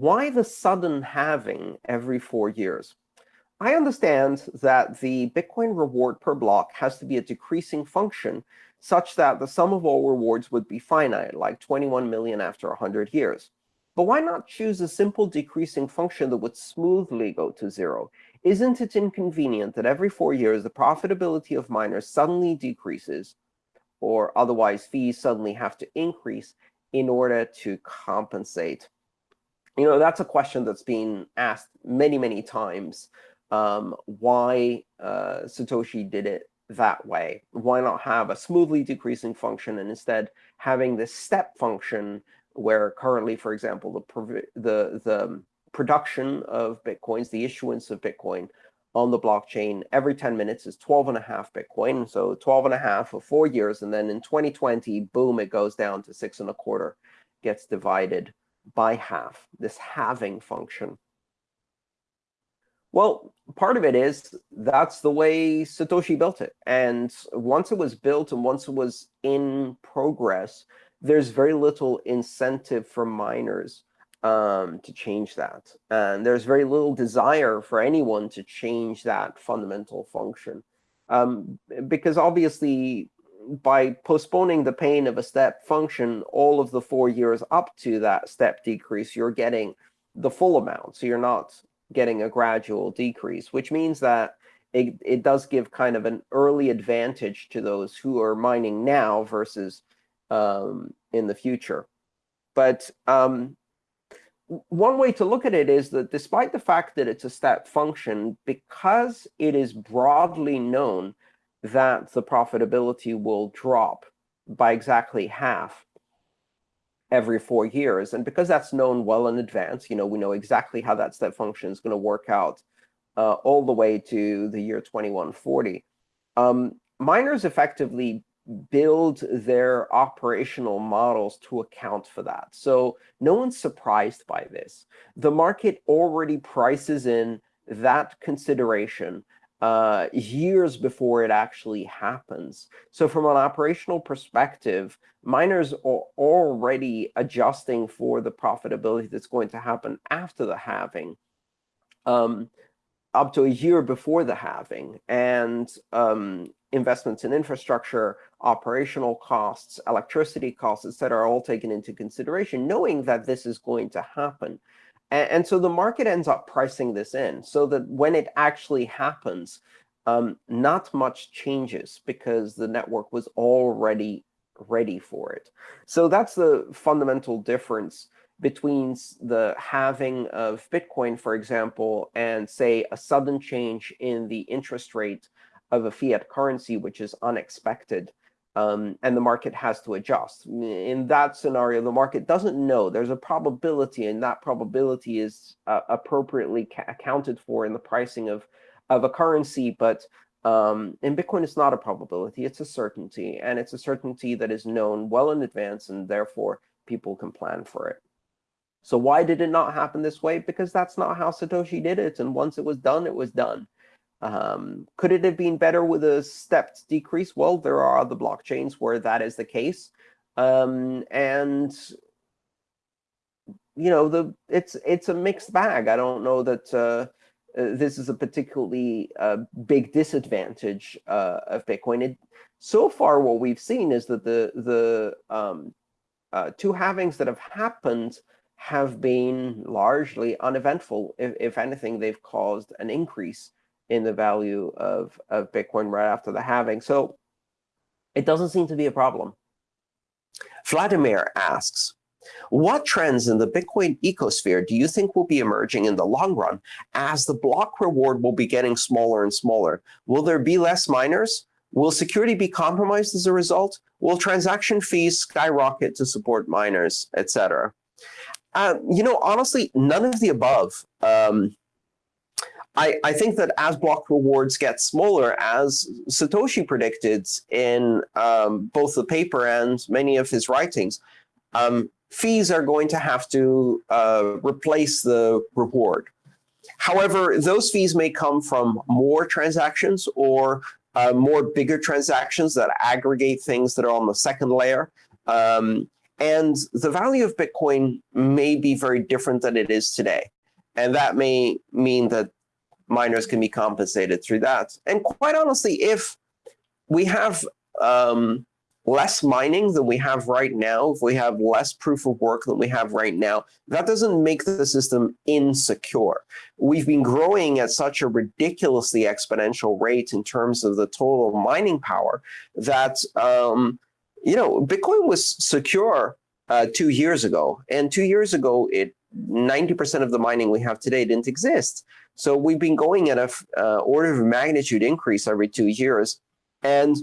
why the sudden halving every four years? I understand that the Bitcoin reward per block has to be a decreasing function such that the sum of all rewards would be finite, like 21 million after 100 years. But why not choose a simple decreasing function that would smoothly go to zero? Isn't it inconvenient that every four years the profitability of miners suddenly decreases, or otherwise fees suddenly have to increase in order to compensate? You know, that's a question that's been asked many, many times, um, why uh, Satoshi did it that way. Why not have a smoothly decreasing function and instead having this step function where currently, for example, the, the, the production of Bitcoins, the issuance of Bitcoin on the blockchain every 10 minutes is 12 and a half Bitcoin. So 12 and a half for four years. And then in 2020, boom, it goes down to six and a quarter, gets divided by half, this halving function. Well, part of it is that's the way Satoshi built it. And once it was built and once it was in progress, there's very little incentive for miners um, to change that. And there's very little desire for anyone to change that fundamental function. Um, because obviously, by postponing the pain of a step function all of the four years up to that step decrease, you're getting the full amount. So you're not getting a gradual decrease, which means that it, it does give kind of an early advantage to those who are mining now versus um, in the future. But um, one way to look at it is that despite the fact that it's a step function, because it is broadly known that the profitability will drop by exactly half every four years. And because that's known well in advance, you know, we know exactly how that step function is going to work out uh, all the way to the year 2140. Um, miners effectively build their operational models to account for that. So no one's surprised by this. The market already prices in that consideration uh, years before it actually happens. So from an operational perspective, miners are already adjusting for the profitability that's going to happen after the halving, um, up to a year before the halving. And um, investments in infrastructure, operational costs, electricity costs, et cetera, are all taken into consideration, knowing that this is going to happen. And, and, so the market ends up pricing this in so that when it actually happens, um, not much changes because the network was already ready for it. So that's the fundamental difference between the halving of Bitcoin, for example, and, say, a sudden change in the interest rate of a fiat currency, which is unexpected um, and the market has to adjust. In that scenario, the market doesn't know. There's a probability, and that probability is uh, appropriately accounted for in the pricing of, of a currency. But um, in Bitcoin, it's not a probability. It's a certainty. And it's a certainty that is known well in advance, and therefore, people can plan for it. So why did it not happen this way? Because that's not how Satoshi did it. And once it was done, it was done. Um, could it have been better with a stepped decrease? Well, there are other blockchains where that is the case. Um, and you know, the it's it's a mixed bag. I don't know that uh, uh, this is a particularly uh, big disadvantage uh, of Bitcoin. It, so far, what we've seen is that the the um, uh, two halvings that have happened have been largely uneventful. If, if anything, they've caused an increase in the value of, of Bitcoin right after the halving. So it doesn't seem to be a problem. Vladimir asks, what trends in the Bitcoin ecosphere do you think will be emerging in the long run as the block reward will be getting smaller and smaller? Will there be less miners? Will security be compromised as a result? Will transaction fees skyrocket to support miners, etc.? Uh, you know, honestly, none of the above. Um, I, I think that as block rewards get smaller, as Satoshi predicted in um, both the paper and many of his writings, um, fees are going to have to uh, replace the reward. However, those fees may come from more transactions or uh, more bigger transactions that aggregate things that are on the second layer. Um, And the value of Bitcoin may be very different than it is today. And that may mean that miners can be compensated through that. And quite honestly, if we have um, less mining than we have right now, if we have less proof of work than we have right now, that doesn't make the system insecure. We've been growing at such a ridiculously exponential rate in terms of the total mining power that, um, you know, Bitcoin was secure uh, two years ago. And two years ago, it 90% of the mining we have today didn't exist. So we've been going at a uh, order of magnitude increase every two years. And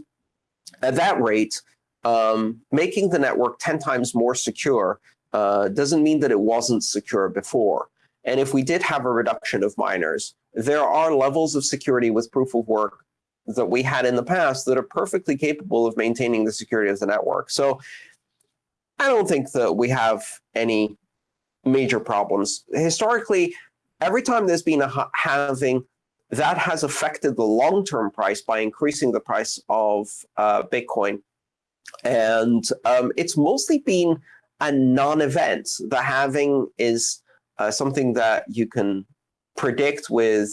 at that rate, um, making the network 10 times more secure uh, doesn't mean that it wasn't secure before. And if we did have a reduction of miners, there are levels of security with proof of work that we had in the past that are perfectly capable of maintaining the security of the network. So I don't think that we have any major problems. Historically, every time there's been a halving, that has affected the long-term price by increasing the price of uh, Bitcoin. And um, it's mostly been a non-event. The halving is uh, something that you can predict with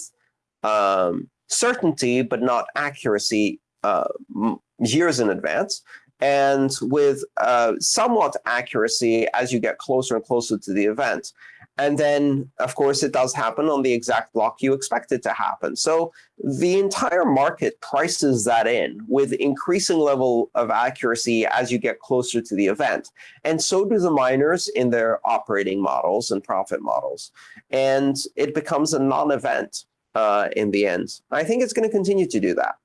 um, certainty, but not accuracy uh, years in advance. And with uh, somewhat accuracy as you get closer and closer to the event. And then, of course, it does happen on the exact block you expect it to happen. So the entire market prices that in with increasing level of accuracy as you get closer to the event. And so do the miners in their operating models and profit models. And it becomes a non-event uh, in the end. I think it's going to continue to do that.